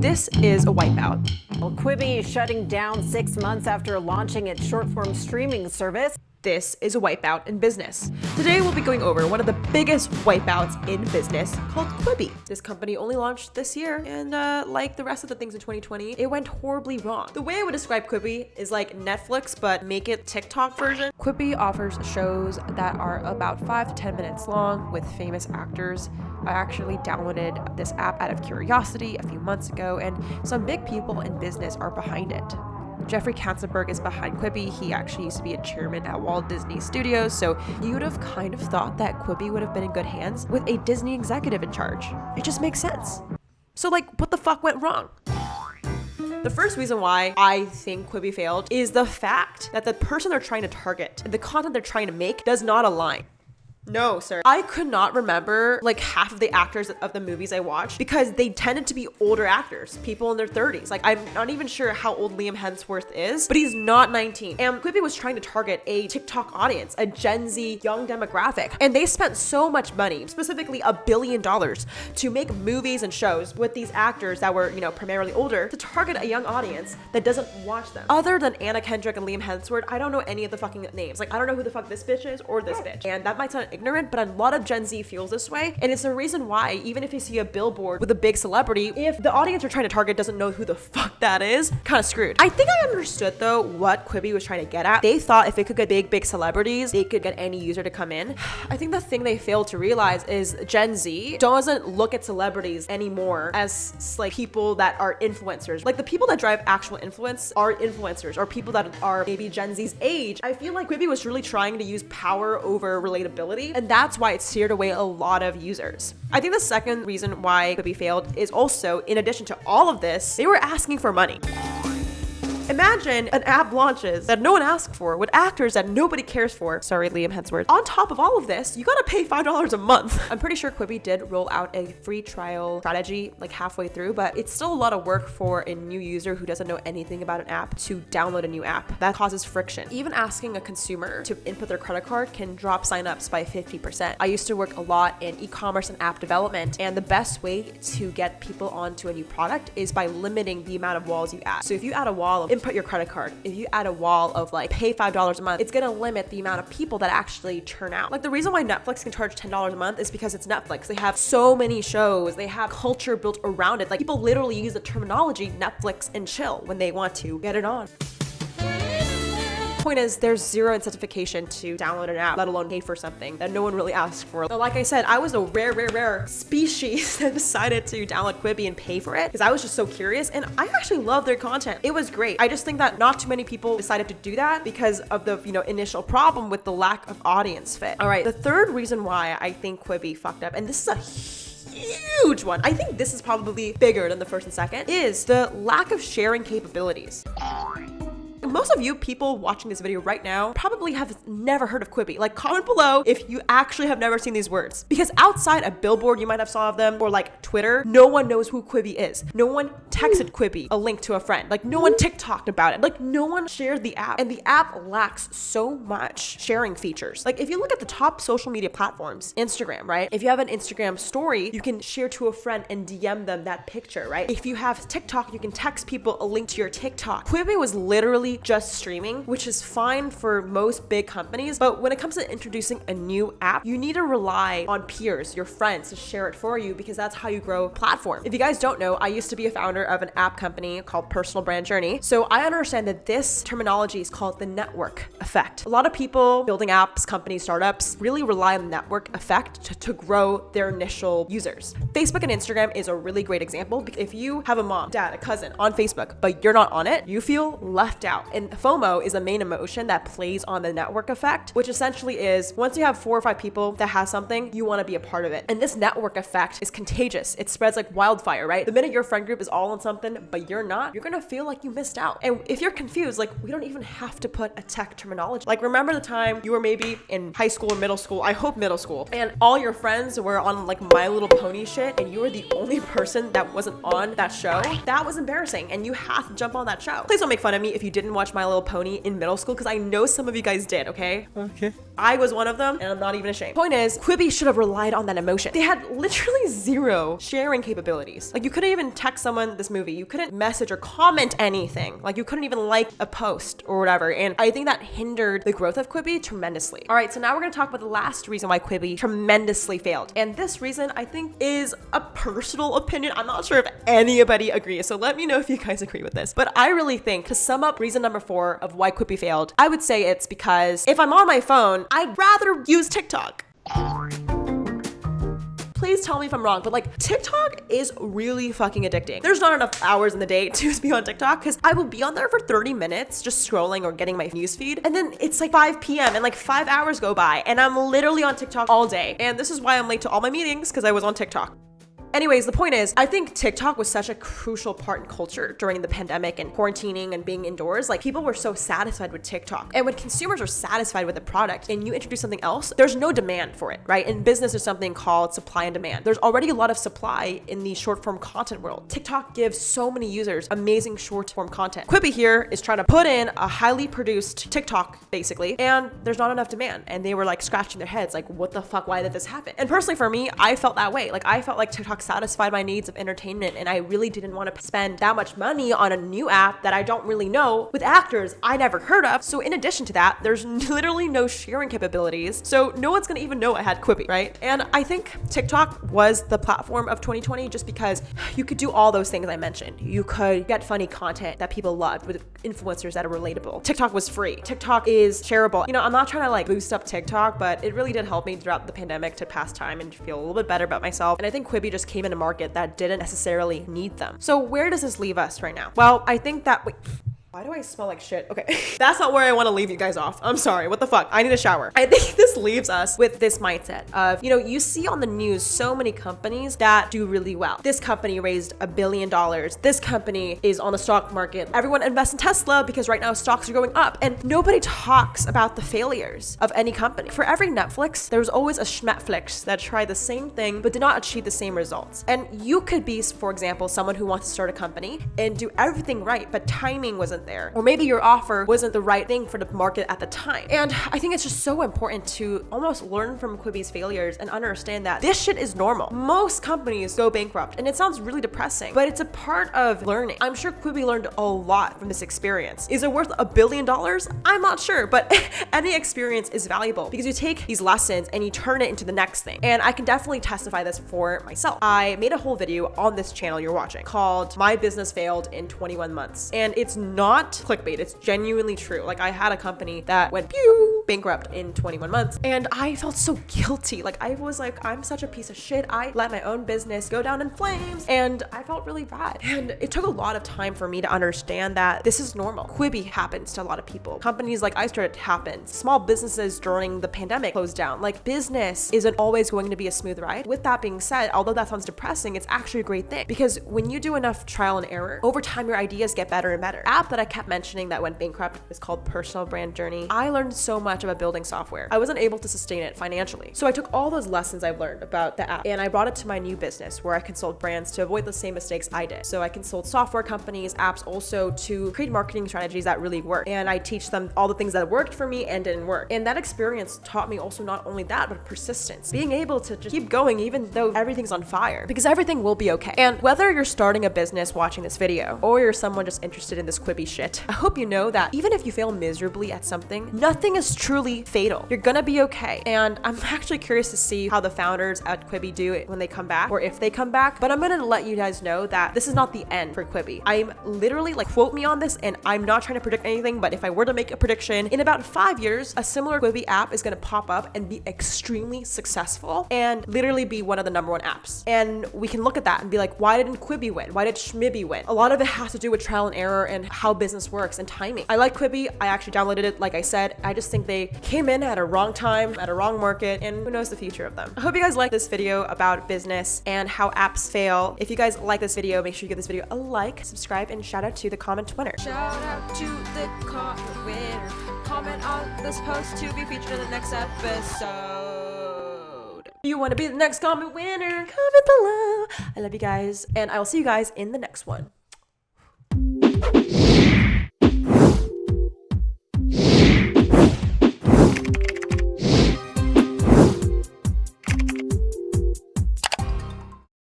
This is a wipeout. Well, Quibi is shutting down six months after launching its short-form streaming service. This is a wipeout in business. Today we'll be going over one of the biggest wipeouts in business called Quibi. This company only launched this year and uh, like the rest of the things in 2020, it went horribly wrong. The way I would describe Quibi is like Netflix but make it TikTok version. Quibi offers shows that are about 5 to 10 minutes long with famous actors. I actually downloaded this app out of curiosity a few months ago and some big people in business are behind it. Jeffrey Katzenberg is behind Quibi. He actually used to be a chairman at Walt Disney Studios, so you would have kind of thought that Quibi would have been in good hands with a Disney executive in charge. It just makes sense. So, like, what the fuck went wrong? The first reason why I think Quibi failed is the fact that the person they're trying to target the content they're trying to make does not align. No, sir. I could not remember like half of the actors of the movies I watched because they tended to be older actors, people in their 30s. Like, I'm not even sure how old Liam Hemsworth is, but he's not 19. And Quibi was trying to target a TikTok audience, a Gen Z young demographic. And they spent so much money, specifically a billion dollars, to make movies and shows with these actors that were, you know, primarily older to target a young audience that doesn't watch them. Other than Anna Kendrick and Liam Hemsworth, I don't know any of the fucking names. Like, I don't know who the fuck this bitch is or this bitch. And that might sound ignorant, but a lot of Gen Z feels this way. And it's the reason why, even if you see a billboard with a big celebrity, if the audience you're trying to target doesn't know who the fuck that is, kind of screwed. I think I understood though what Quibi was trying to get at. They thought if it could get big, big celebrities, they could get any user to come in. I think the thing they failed to realize is Gen Z doesn't look at celebrities anymore as like people that are influencers. Like the people that drive actual influence are influencers or people that are maybe Gen Z's age. I feel like Quibi was really trying to use power over relatability and that's why it steered away a lot of users. I think the second reason why Quibi failed is also, in addition to all of this, they were asking for money. Imagine an app launches that no one asked for with actors that nobody cares for. Sorry, Liam Hemsworth. On top of all of this, you gotta pay $5 a month. I'm pretty sure Quibi did roll out a free trial strategy like halfway through, but it's still a lot of work for a new user who doesn't know anything about an app to download a new app. That causes friction. Even asking a consumer to input their credit card can drop signups by 50%. I used to work a lot in e-commerce and app development, and the best way to get people onto a new product is by limiting the amount of walls you add. So if you add a wall of input your credit card, if you add a wall of like pay $5 a month, it's gonna limit the amount of people that actually churn out. Like the reason why Netflix can charge $10 a month is because it's Netflix. They have so many shows, they have culture built around it. Like people literally use the terminology Netflix and chill when they want to get it on point is there's zero incentivization to download an app, let alone pay for something that no one really asked for. But like I said, I was a rare, rare, rare species that decided to download Quibi and pay for it because I was just so curious and I actually love their content. It was great. I just think that not too many people decided to do that because of the, you know, initial problem with the lack of audience fit. All right, the third reason why I think Quibi fucked up, and this is a huge one. I think this is probably bigger than the first and second, is the lack of sharing capabilities. Most of you people watching this video right now probably have never heard of Quibi. Like comment below if you actually have never seen these words. Because outside a billboard you might have saw of them or like Twitter, no one knows who Quibi is. No one texted Quibi a link to a friend. Like no one TikToked about it. Like no one shared the app. And the app lacks so much sharing features. Like if you look at the top social media platforms, Instagram, right? If you have an Instagram story, you can share to a friend and DM them that picture, right? If you have TikTok, you can text people a link to your TikTok. Quibi was literally just streaming, which is fine for most big companies. But when it comes to introducing a new app, you need to rely on peers, your friends to share it for you because that's how you grow a platform. If you guys don't know, I used to be a founder of an app company called Personal Brand Journey. So I understand that this terminology is called the network effect. A lot of people building apps, companies, startups really rely on the network effect to, to grow their initial users. Facebook and Instagram is a really great example. If you have a mom, dad, a cousin on Facebook, but you're not on it, you feel left out. And FOMO is a main emotion that plays on the network effect, which essentially is once you have four or five people that has something, you want to be a part of it. And this network effect is contagious. It spreads like wildfire, right? The minute your friend group is all on something, but you're not, you're gonna feel like you missed out. And if you're confused, like we don't even have to put a tech terminology. Like remember the time you were maybe in high school or middle school, I hope middle school, and all your friends were on like My Little Pony shit, and you were the only person that wasn't on that show? That was embarrassing, and you have to jump on that show. Please don't make fun of me if you didn't watch My Little Pony in middle school because I know some of you guys did, okay? Okay. I was one of them, and I'm not even ashamed. Point is, Quibi should have relied on that emotion. They had literally zero sharing capabilities. Like you couldn't even text someone this movie. You couldn't message or comment anything. Like you couldn't even like a post or whatever. And I think that hindered the growth of Quibi tremendously. All right, so now we're gonna talk about the last reason why Quibi tremendously failed. And this reason I think is a personal opinion. I'm not sure if anybody agrees. So let me know if you guys agree with this. But I really think to sum up reason number four of why Quibi failed, I would say it's because if I'm on my phone, I'd rather use TikTok please tell me if I'm wrong, but like TikTok is really fucking addicting. There's not enough hours in the day to be on TikTok because I will be on there for 30 minutes just scrolling or getting my newsfeed. And then it's like 5 p.m. and like five hours go by and I'm literally on TikTok all day. And this is why I'm late to all my meetings because I was on TikTok. Anyways, the point is, I think TikTok was such a crucial part in culture during the pandemic and quarantining and being indoors. Like people were so satisfied with TikTok. And when consumers are satisfied with a product and you introduce something else, there's no demand for it, right? In business, there's something called supply and demand. There's already a lot of supply in the short form content world. TikTok gives so many users amazing short form content. Quibi here is trying to put in a highly produced TikTok, basically, and there's not enough demand. And they were like scratching their heads, like, what the fuck? Why did this happen? And personally, for me, I felt that way. Like, I felt like TikTok satisfied my needs of entertainment and I really didn't want to spend that much money on a new app that I don't really know with actors I never heard of. So in addition to that, there's literally no sharing capabilities. So no one's gonna even know I had Quibi, right? And I think TikTok was the platform of 2020 just because you could do all those things I mentioned. You could get funny content that people loved with influencers that are relatable. TikTok was free. TikTok is shareable. You know, I'm not trying to like boost up TikTok, but it really did help me throughout the pandemic to pass time and feel a little bit better about myself. And I think Quibi just came in a market that didn't necessarily need them. So where does this leave us right now? Well, I think that, wait, why do I smell like shit? Okay, that's not where I want to leave you guys off. I'm sorry. What the fuck? I need a shower. I think this leaves us with this mindset of, you know, you see on the news so many companies that do really well. This company raised a billion dollars. This company is on the stock market. Everyone invests in Tesla because right now stocks are going up. And nobody talks about the failures of any company. For every Netflix, there's always a Schmetflix that tried the same thing but did not achieve the same results. And you could be, for example, someone who wants to start a company and do everything right, but timing wasn't there. Or maybe your offer wasn't the right thing for the market at the time. And I think it's just so important to almost learn from Quibi's failures and understand that this shit is normal. Most companies go bankrupt and it sounds really depressing, but it's a part of learning. I'm sure Quibi learned a lot from this experience. Is it worth a billion dollars? I'm not sure, but any experience is valuable because you take these lessons and you turn it into the next thing. And I can definitely testify this for myself. I made a whole video on this channel you're watching called My Business Failed in 21 Months. And it's not not clickbait. It's genuinely true. Like I had a company that went pew bankrupt in 21 months and I felt so guilty. Like I was like, I'm such a piece of shit. I let my own business go down in flames and I felt really bad. And it took a lot of time for me to understand that this is normal. Quibi happens to a lot of people. Companies like I started happen. Small businesses during the pandemic closed down. Like business isn't always going to be a smooth ride. With that being said, although that sounds depressing, it's actually a great thing because when you do enough trial and error, over time your ideas get better and better. App that I kept mentioning that went bankrupt is called Personal Brand Journey. I learned so much about building software. I wasn't able to sustain it financially. So I took all those lessons I've learned about the app and I brought it to my new business where I consult brands to avoid the same mistakes I did. So I consult software companies, apps also to create marketing strategies that really work. And I teach them all the things that worked for me and didn't work. And that experience taught me also not only that, but persistence. Being able to just keep going even though everything's on fire because everything will be okay. And whether you're starting a business watching this video or you're someone just interested in this Quibi shit, I hope you know that even if you fail miserably at something, nothing is truly fatal. You're gonna be okay. And I'm actually curious to see how the founders at Quibi do it when they come back or if they come back. But I'm gonna let you guys know that this is not the end for Quibi. I'm literally like, quote me on this, and I'm not trying to predict anything, but if I were to make a prediction, in about five years, a similar Quibi app is gonna pop up and be extremely successful and literally be one of the number one apps. And we can look at that and be like, why didn't Quibi win? Why did Schmibby win? A lot of it has to do with trial and error and how business works and timing. I like Quibi. I actually downloaded it, like I said. I just think they came in at a wrong time, at a wrong market, and who knows the future of them. I hope you guys like this video about business and how apps fail. If you guys like this video, make sure you give this video a like, subscribe, and shout out to the comment winner. Shout out to the comment winner. Comment on this post to be featured in the next episode. You want to be the next comment winner? Comment below. I love you guys, and I will see you guys in the next one.